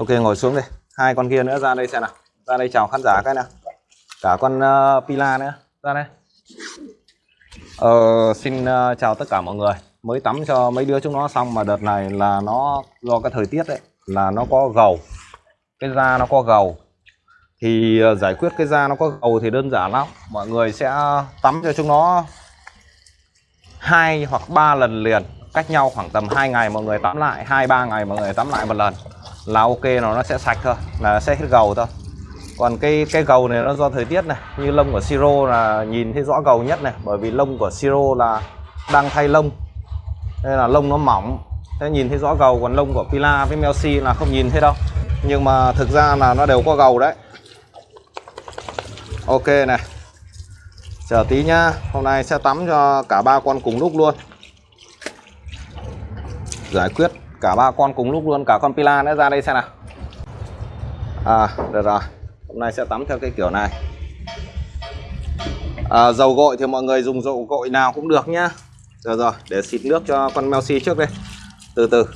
ok ngồi xuống đi hai con kia nữa ra đây xem nào. Ra đây chào khán giả cái nào. Cả con uh, pila nữa. Ra đây. Ờ, xin uh, chào tất cả mọi người. Mới tắm cho mấy đứa chúng nó xong mà đợt này là nó do cái thời tiết đấy là nó có gầu. Cái da nó có gầu. Thì uh, giải quyết cái da nó có gầu thì đơn giản lắm. Mọi người sẽ tắm cho chúng nó hai hoặc ba lần liền. Cách nhau khoảng tầm 2 ngày mọi người tắm lại hai ba ngày mọi người tắm lại một lần là ok, nó nó sẽ sạch thôi, là sẽ hết gầu thôi. Còn cái cái gầu này nó do thời tiết này, như lông của siro là nhìn thấy rõ gầu nhất này, bởi vì lông của siro là đang thay lông, nên là lông nó mỏng thế nhìn thấy rõ gầu. Còn lông của pila với melsi là không nhìn thấy đâu, nhưng mà thực ra là nó đều có gầu đấy. Ok này, chờ tí nhá, hôm nay sẽ tắm cho cả ba con cùng lúc luôn. Giải quyết cả ba con cùng lúc luôn cả con pila nữa ra đây xem nào. À được rồi. Hôm nay sẽ tắm theo cái kiểu này. À, dầu gội thì mọi người dùng dầu gội nào cũng được nhá. Rồi rồi để xịt nước cho con Melsi trước đây từ từ.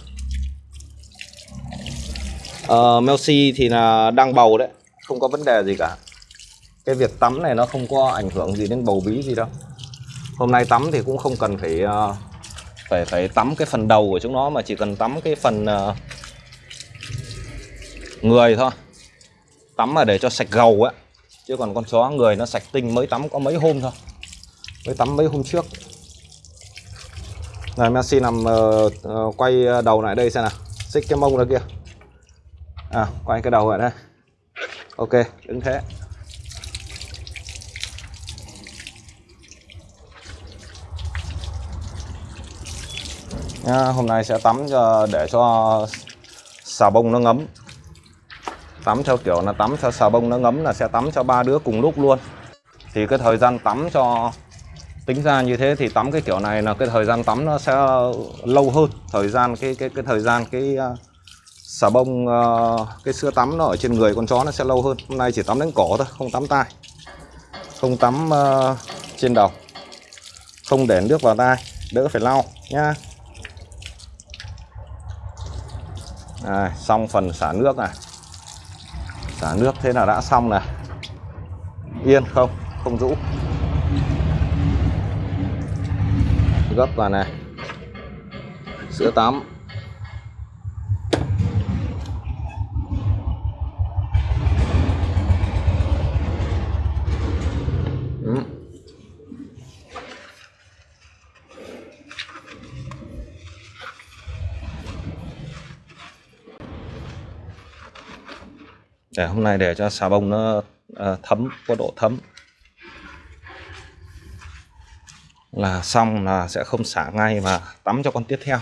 Ờ, à, Melsi thì là đang bầu đấy không có vấn đề gì cả. Cái việc tắm này nó không có ảnh hưởng gì đến bầu bí gì đâu. Hôm nay tắm thì cũng không cần phải uh, phải phải tắm cái phần đầu của chúng nó mà chỉ cần tắm cái phần uh, người thôi. Tắm mà để cho sạch gầu á. Chứ còn con chó người nó sạch tinh mới tắm có mấy hôm thôi. Mới tắm mấy hôm trước. Này Messi nằm uh, uh, quay đầu lại đây xem nào. Xích cái mông ra kia. À quay cái đầu lại đây. Ok đứng thế. Nha, hôm nay sẽ tắm cho để cho xà bông nó ngấm. Tắm theo kiểu là tắm cho xà bông nó ngấm là sẽ tắm cho ba đứa cùng lúc luôn. Thì cái thời gian tắm cho tính ra như thế thì tắm cái kiểu này là cái thời gian tắm nó sẽ lâu hơn. Thời gian cái cái cái thời gian cái uh, xà bông uh, cái sữa tắm nó ở trên người con chó nó sẽ lâu hơn. Hôm nay chỉ tắm đến cổ thôi không tắm tai. Không tắm uh, trên đầu. Không để nước vào tai đỡ phải lau nhá. À, xong phần xả nước này. Xả nước thế là đã xong này. Yên không? Không rũ. Gấp vào này. Sữa tắm. Để hôm nay để cho xà bông nó ờ, thấm có độ thấm. Là xong là sẽ không xả ngay mà tắm cho con tiếp theo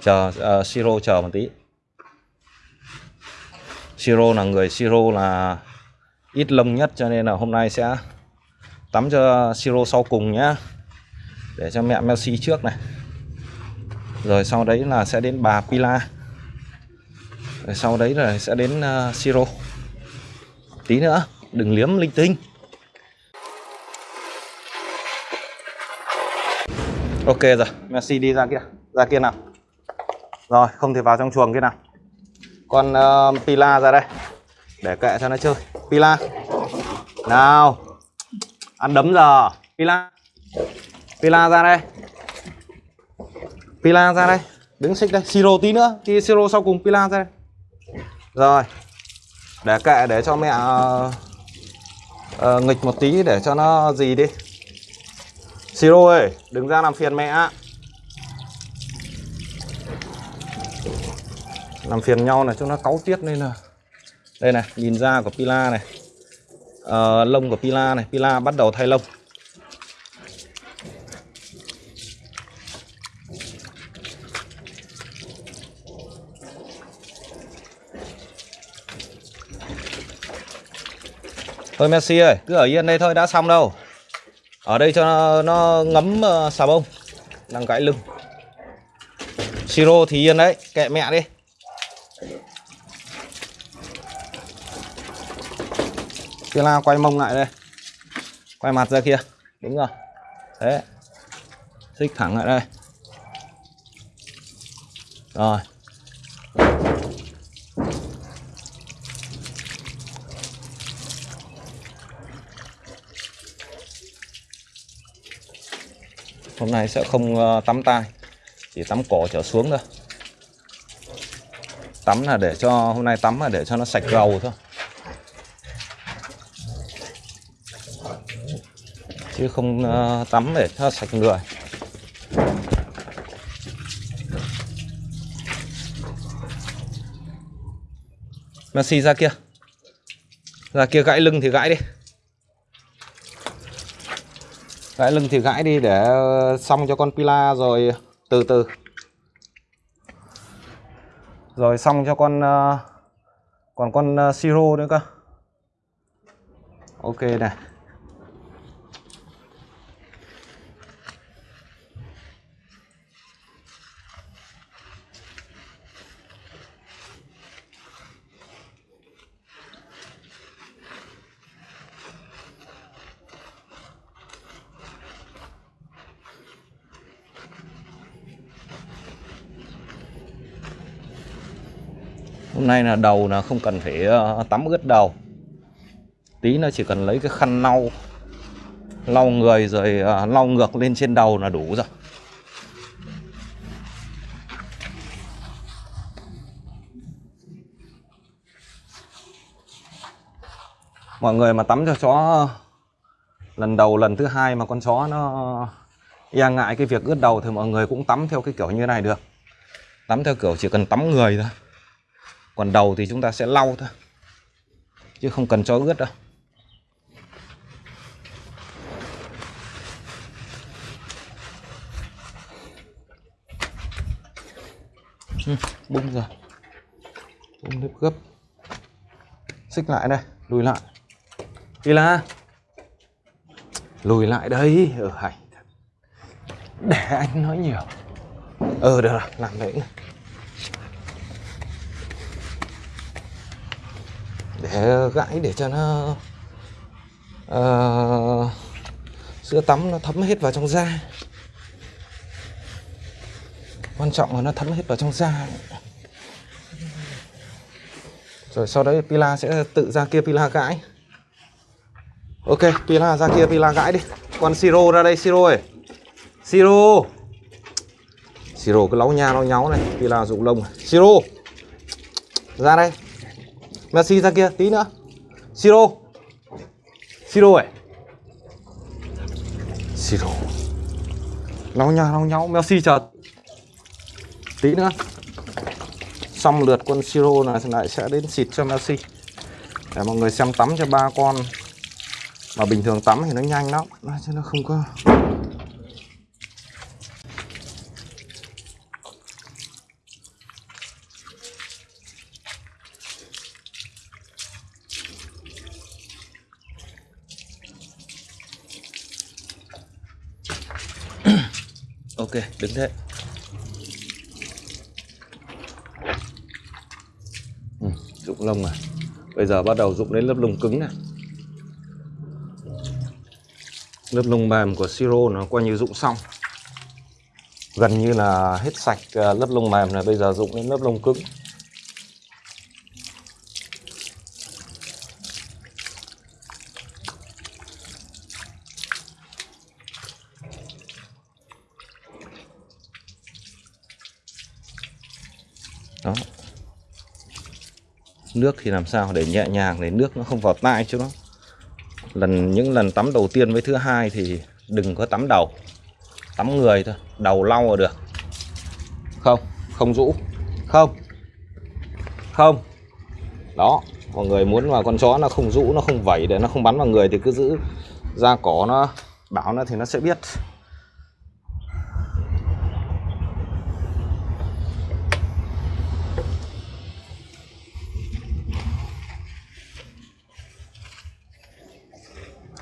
chờ ờ, uh, siro chờ một tí. Siro là người siro là ít lông nhất cho nên là hôm nay sẽ tắm cho siro sau cùng nhá. Để cho mẹ messi trước này. Rồi sau đấy là sẽ đến bà Pila rồi sau đấy là sẽ đến uh, siro. Tí nữa đừng liếm linh tinh. Ok rồi. Messi đi ra kia ra kia nào. Rồi không thể vào trong chuồng kia nào. Con uh, Pila ra đây. Để kệ cho nó chơi. Pila. Nào. Ăn đấm giờ. Pila. Pila ra đây. Pila ra đây. Đứng xích đây. Siro tí nữa. Thì Siro sau cùng Pila ra đây rồi. Để kệ để cho mẹ uh, uh, nghịch một tí để cho nó gì đi. Siro ơi đừng ra làm phiền mẹ làm phiền nhau này cho nó cáu tiết nên là đây này nhìn da của Pila này. Uh, lông của Pila này Pila bắt đầu thay lông. Thôi Messi ơi, cứ ở yên đây thôi, đã xong đâu. Ở đây cho nó, nó ngấm uh, xà bông. Đang gãy lưng. Siro thì yên đấy, kệ mẹ đi. Kia la quay mông lại đây. Quay mặt ra kia. Đúng rồi. Thế. Xích thẳng lại đây. Rồi. Hôm nay sẽ không ờ, tắm tai, chỉ tắm cổ trở xuống thôi. Tắm là để cho, hôm nay tắm là để cho nó sạch gầu thôi. Chứ không ờ, tắm để cho sạch người. Messi ra kia. Ra kia gãy lưng thì gãy đi gãy lưng thì gãi đi để ờ, xong cho con Pila rồi, từ từ. Rồi xong cho con ờ, còn con ờ, Siro nữa cơ. Ok, này. Nay là đầu là không cần phải ờ, tắm ướt đầu. Tí nó chỉ cần lấy cái khăn lau lau người rồi ờ, lau ngược lên trên đầu là đủ rồi. Mọi người mà tắm cho chó ờ, lần đầu lần thứ hai mà con chó nó e ngại cái việc ướt đầu thì mọi người cũng tắm theo cái kiểu như này được. Tắm theo kiểu chỉ cần tắm người thôi còn đầu thì chúng ta sẽ lau thôi chứ không cần cho ướt đâu. Ừ, bung rồi bung nếp gấp. Xích lại đây lùi lại. Đi là lùi lại đây. Ở ờ, hành để anh nói nhiều. Ờ được rồi làm vậy để gãi để cho nó uh, sữa tắm nó thấm hết vào trong da. Quan trọng là nó thấm hết vào trong da. Rồi sau đấy Pila sẽ tự ra kia Pila gãi. Ok Pila ra kia Pila gãi đi. Còn Siro ra đây Siro ơi. Siro. Siro cứ láu nha láu nháo này. Pila dụng lông Siro. Ra đây. Messi ra kia tí nữa. Siro. Siro ấy Siro. Lau nhau lau nhau, Messi chờ Tí nữa. Xong lượt con Siro này lại sẽ đến xịt cho Messi. Để mọi người xem tắm cho ba con. Mà bình thường tắm thì nó nhanh lắm. Chứ nó không có ok đứng thế. Ừ, dụng lông này. bây giờ bắt đầu dụng đến lớp lông cứng này. Lớp lông mềm của siro nó coi như dụng xong. Gần như là hết sạch à, lớp lông mềm này bây giờ dụng đến lớp lông cứng. Nước thì làm sao để nhẹ nhàng để nước nó không vào tai cho nó. Lần, những lần tắm đầu tiên với thứ hai thì đừng có tắm đầu, tắm người thôi, đầu lau là được. Không không rũ. Không. Không. Đó, mọi người muốn mà con chó nó không rũ, nó không vẩy để nó không bắn vào người thì cứ giữ da cỏ nó, bảo nó thì nó sẽ biết.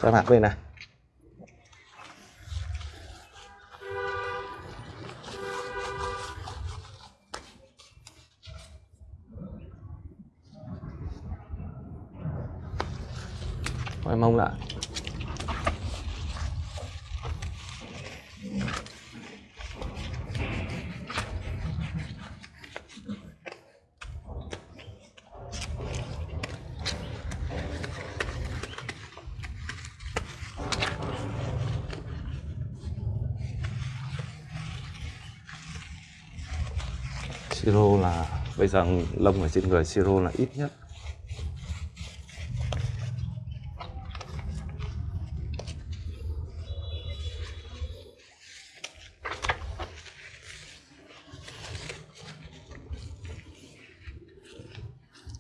Cho mặt bên này quay mông lại siro là, bây giờ lông ở trên người siro là ít nhất.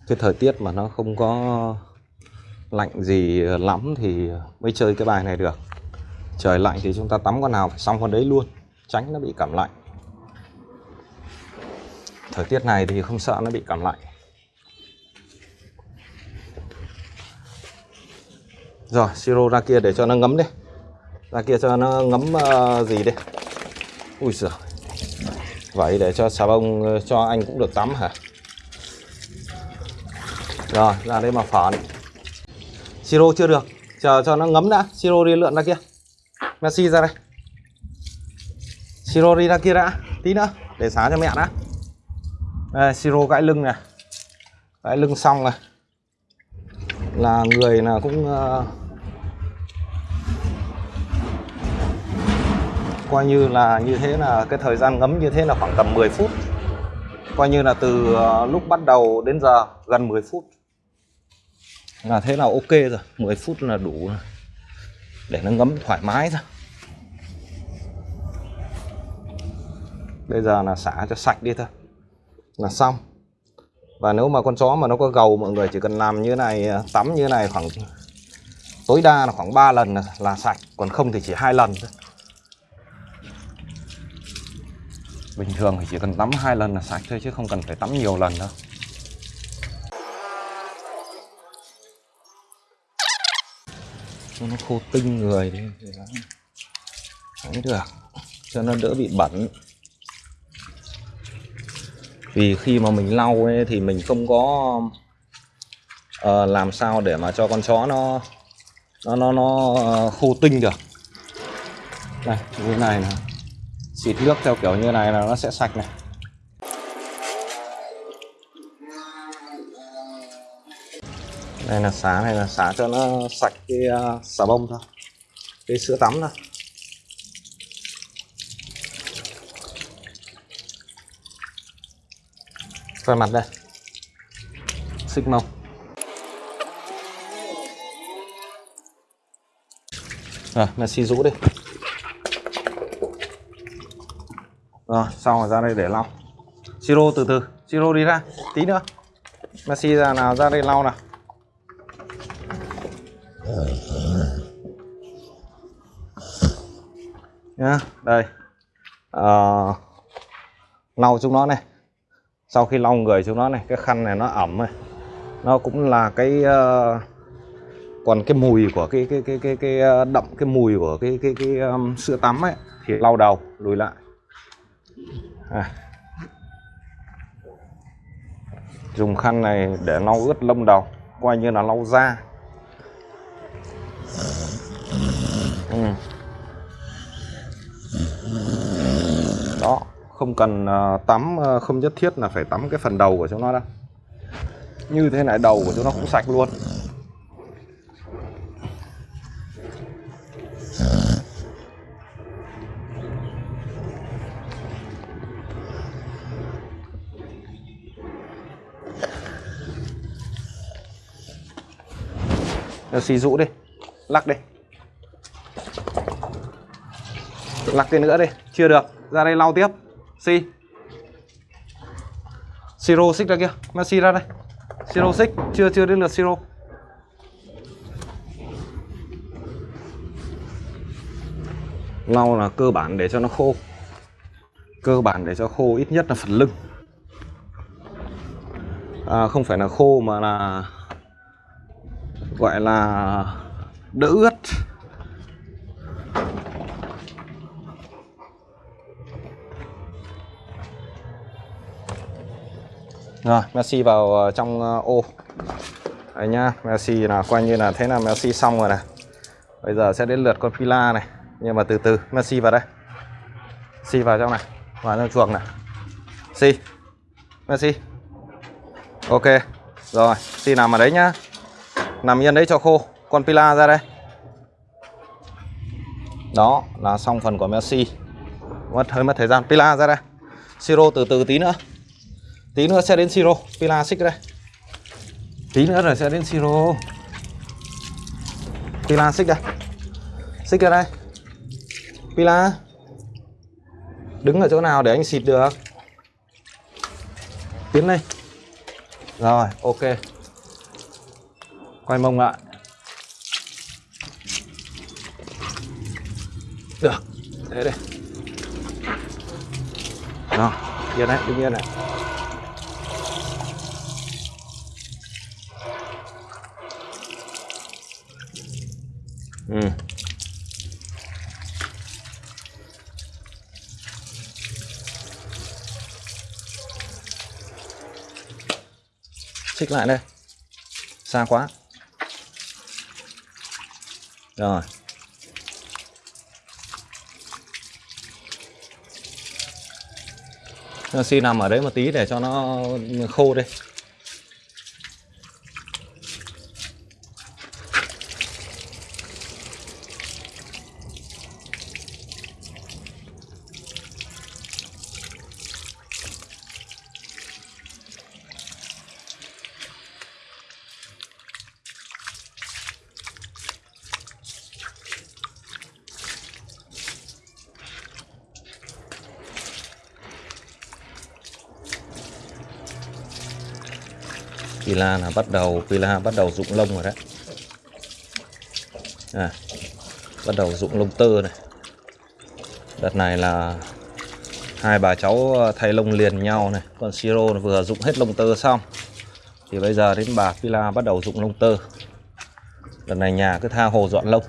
Cái thời tiết mà nó không có lạnh gì lắm thì mới chơi cái bài này được. Trời lạnh thì chúng ta tắm con nào phải xong con đấy luôn, tránh nó bị cảm lạnh thời tiết này thì không sợ nó bị cảm lạnh. Rồi siro ra kia để cho nó ngấm đi. Ra kia cho nó ngấm uh, gì đi. Ui giời. Vậy để cho xà bông ờ, cho anh cũng được tắm hả? Rồi ra đây mà phản. Siro chưa được. Chờ cho nó ngấm đã. Siro đi lượn ra kia. Messi ra đây. Siro đi ra kia đã. Tí nữa. Để xá cho mẹ đã đây, siro gãi lưng này. Gãi lưng xong này là người là cũng uh, coi như là như thế là cái thời gian ngấm như thế là khoảng tầm 10 phút. Coi như là từ uh, lúc bắt đầu đến giờ gần 10 phút. Là thế là ok rồi 10 phút là đủ rồi. để nó ngấm thoải mái rồi bây giờ là xả cho sạch đi thôi là xong. Và nếu mà con chó mà nó có gầu mọi người chỉ cần làm như này à, tắm như này khoảng tối đa là khoảng 3 lần là, là sạch còn không thì chỉ hai lần thôi. Bình thường thì chỉ cần tắm hai lần là sạch thôi chứ không cần phải tắm nhiều lần đâu. Cho nó khô tinh người đi. Thì nó được. Cho nó đỡ bị bẩn vì khi mà mình lau ấy, thì mình không có uh, làm sao để mà cho con chó nó nó nó nó uh, khô tinh được. Này như này là xịt nước theo kiểu như này là nó sẽ sạch này. Đây là xả này là xả cho nó sạch cái uh, xà bông thôi. Cái sữa tắm thôi. Ra mặt đây. Xích mông. À, rồi Messi rũ đi. Rồi xong rồi ra đây để lau. Siro từ từ. Siro đi ra tí nữa. Messi ra nào ra đây lau nào. Nhá đây. À, lau chúng nó này sau khi lau người chúng nó này cái khăn này nó ẩm này nó cũng là cái uh, còn cái mùi của cái cái cái cái cái ờ, đậm cái mùi của cái cái cái um, sữa tắm ấy thì lau đầu lùi lại à. dùng khăn này để lau ướt lông đầu coi như là lau da ừ. đó không cần ờ, tắm ờ, không nhất thiết là phải tắm cái phần đầu của chúng nó đâu. Như thế này, đầu của chúng nó cũng sạch luôn. Ờ, xì rũ đi, lắc đi. Lắc cái nữa đi, chưa được, ra đây lau tiếp. Si. Siro xích ra kia. Messi ra đây. Siro xích. Chưa chưa đến lượt Siro Lau là cơ bản để cho nó khô. Cơ bản để cho khô ít nhất là phần lưng. À, Không phải là khô mà là Gọi là đỡ ướt. Rồi, Messi vào ờ, trong ờ, ô. Đấy nhá, Messi là coi như là thế là Messi xong rồi này. Bây giờ sẽ đến lượt con Pila này. Nhưng mà từ từ, Messi vào đây. Messi vào trong này, vào trong chuồng này. Messi. Messi. Ok. Rồi, Messi nằm ở đấy nhá. Nằm yên đấy cho khô. Con Pila ra đây. Đó, là xong phần của Messi. Mất hơi mất thời gian. Pila ra đây. Siro từ từ tí nữa tí nữa sẽ đến siro. Pila xích đây. Tí nữa rồi sẽ đến siro. Pila xích đây. Xích ra đây. Pila, đứng ở chỗ nào để anh xịt được? Tiến lên. Rồi, ok. Quay mông lại. Được. Thế đây. Rồi yên đấy, đứng yên này. Ừ. Xích lại đây. Xa quá. Rồi. Xin nằm ở đấy một tí để cho nó khô đi. Pila là bắt đầu Pila bắt đầu rụng lông rồi đấy. À, bắt đầu rụng lông tơ này. Đợt này là hai bà cháu ờ, thay lông liền nhau này. Còn siro vừa rụng hết lông tơ xong. Thì bây giờ đến bà Pila bắt đầu rụng lông tơ. Đợt này nhà cứ tha hồ dọn lông.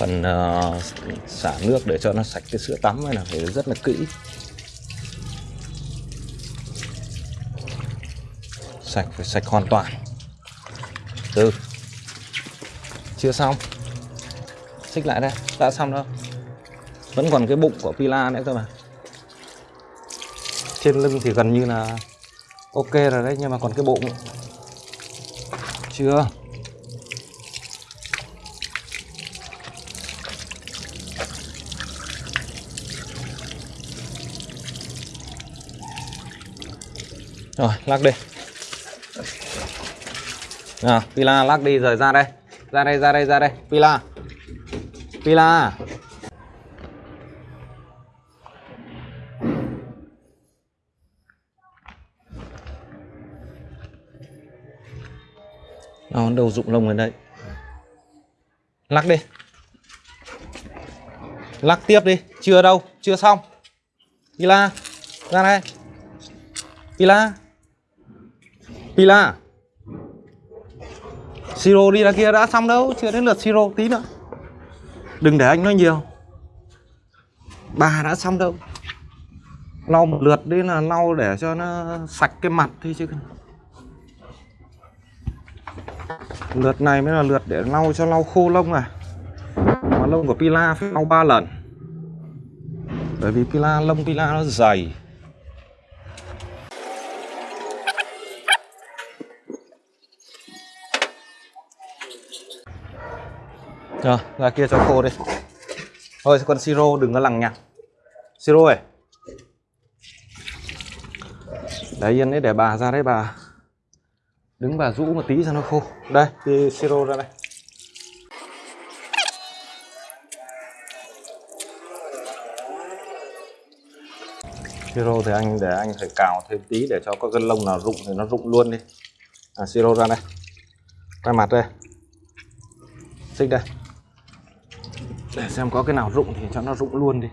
Phần uh, xả nước để cho nó sạch cái sữa tắm này là phải rất là kỹ. Sạch phải sạch hoàn toàn. Từ chưa xong. Xích lại đây. Đã xong đâu vẫn còn cái bụng của pila nữa cơ mà. Trên lưng thì gần như là ok rồi đấy nhưng mà còn cái bụng. Chưa. Rồi, lắc đi. Nào, Pila lắc đi rồi ra đây. Ra đây, ra đây, ra đây. Pila. Pila. Nó đầu rụng lông ở đây. Lắc đi. Lắc tiếp đi, chưa đâu, chưa xong. Pila, ra đây. Pila Pila. Siro đi ra kia đã xong đâu, Chưa đến lượt Siro tí nữa. Đừng để anh nói nhiều. Bà đã xong đâu. Lau một lượt đi là lau để cho nó sạch cái mặt thôi chứ. Lượt này mới là lượt để lau cho lau khô lông này Mà lông của Pila phải lau 3 lần. Bởi vì Pila, lông Pila nó dày. Rồi, ra kia cho khô đi. Thôi con siro đừng có lằng nhằng. Siro ơi. Đấy yên đấy để bà ra đấy bà. Đứng bà rũ một tí cho nó khô. Đây, đi siro ra đây. Siro thì anh để anh phải cào thêm tí để cho có gân lông nào rụng thì nó rụng luôn đi. À, siro ra đây. Quay mặt đây. Xích đây để xem có cái nào rụng thì cho nó rụng luôn đi.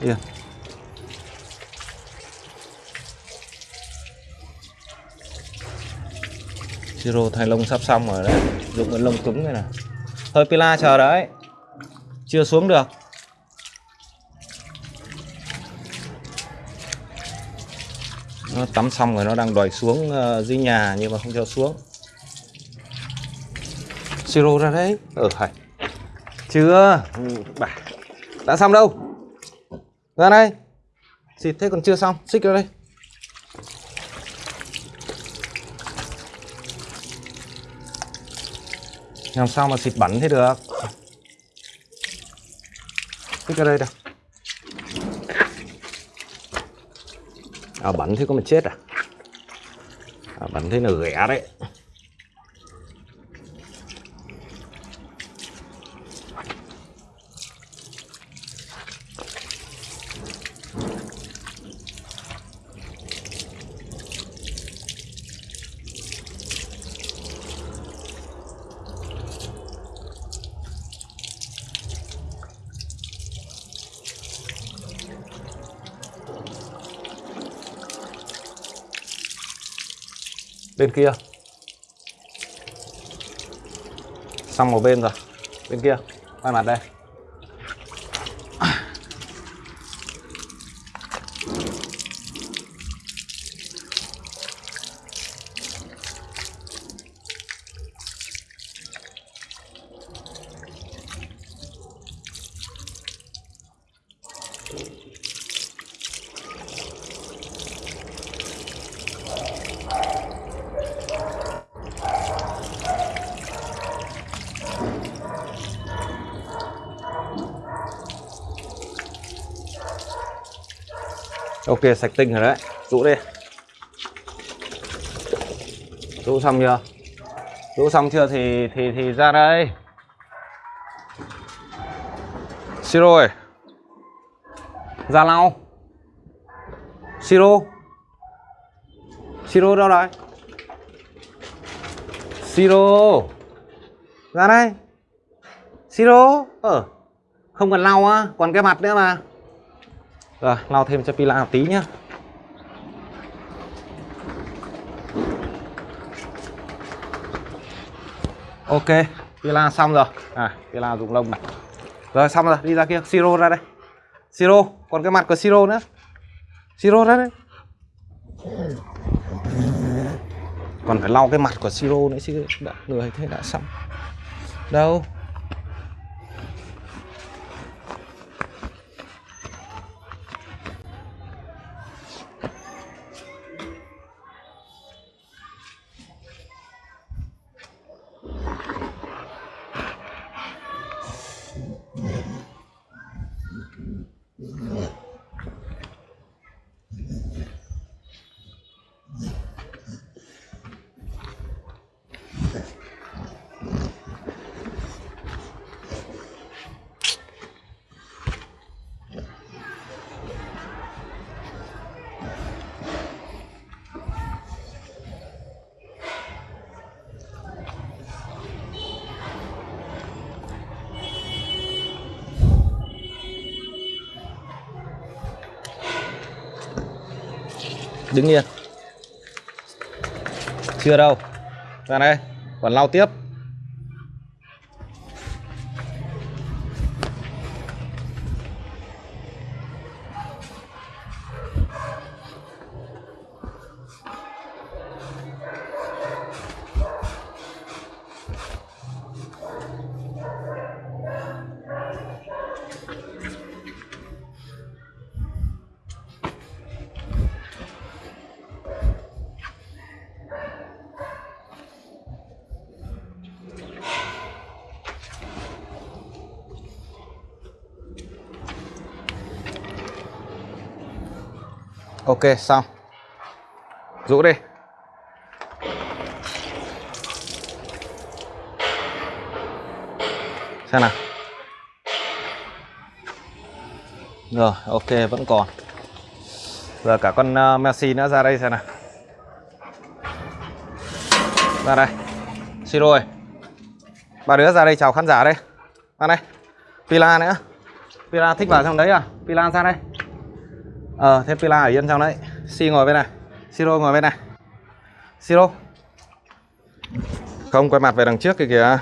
Dạ. tiền siro thay lông sắp xong rồi đấy. Dùng cái lông cứng này nè. Thôi pila chờ đấy. Chưa xuống được. Nó tắm xong rồi nó đang đòi xuống ờ, dưới nhà nhưng mà không cho xuống. Siro ra đấy. Ừ, Ở phải chưa? Ừ, bà. Đã xong đâu? Ra đây. Xịt thế còn chưa xong. Xích ra đây. Làm sao mà xịt bẩn thế được? Xích ra đây đâu à bẩn thế có mà chết à, à bẩn thế là ghẻ đấy. Bên kia. Xong một bên rồi. Bên kia. Quay mặt đây. Ok, sạch tinh rồi đấy. Rũ đi. Rũ xong chưa? Rũ xong chưa thì thì thì ra đây. Siro ơi. Ra lau. Siro. Siro đâu rồi siro. Ra đây. Siro. Ờ không cần lau á, còn cái mặt nữa mà rồi lau thêm cho pila một tí nhá. Ok, pila xong rồi. À pila dùng lông này. Rồi, xong rồi, đi ra kia. Siro ra đây. Siro, còn cái mặt của siro nữa. Siro ra đây. Còn phải lau cái mặt của siro nữa chứ đã người thế đã xong. Đâu? Đứng yên. Chưa đâu. Ra đây. Còn lau tiếp. Ok xong. Rũ đi. Xem nào. Rồi ok vẫn còn. Giờ cả con uh, Messi nữa ra đây xem nào. Ra đây. Xin lỗi. ba đứa ra đây chào khán giả đây. Ra đây. Pila nữa. Pila thích vào trong đấy à? Pila ra đây. Ờ, thế Pila ở yên trong đấy. Si ngồi bên này. Siro ngồi bên này. Siro. Không quay mặt về đằng trước kìa kìa.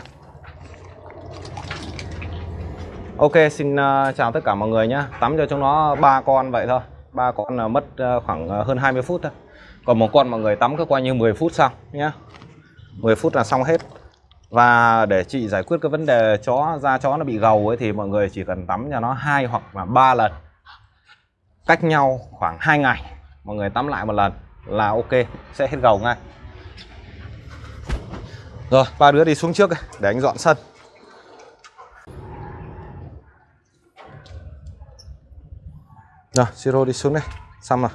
Ok, xin uh, chào tất cả mọi người nhé. Tắm cho chúng nó ba con vậy thôi. ba con là mất uh, khoảng uh, hơn 20 phút thôi. Còn một con mọi người tắm cứ coi như 10 phút xong nhé. 10 phút là xong hết. Và để chị giải quyết cái vấn đề chó da chó nó bị gầu ấy thì mọi người chỉ cần tắm cho nó hai hoặc là ba lần. Cách nhau khoảng 2 ngày mọi người tắm lại một lần là ok, sẽ hết gầu ngay. Rồi, ba đứa đi xuống trước để anh dọn sân. Rồi, Siro đi xuống đây. Xong rồi.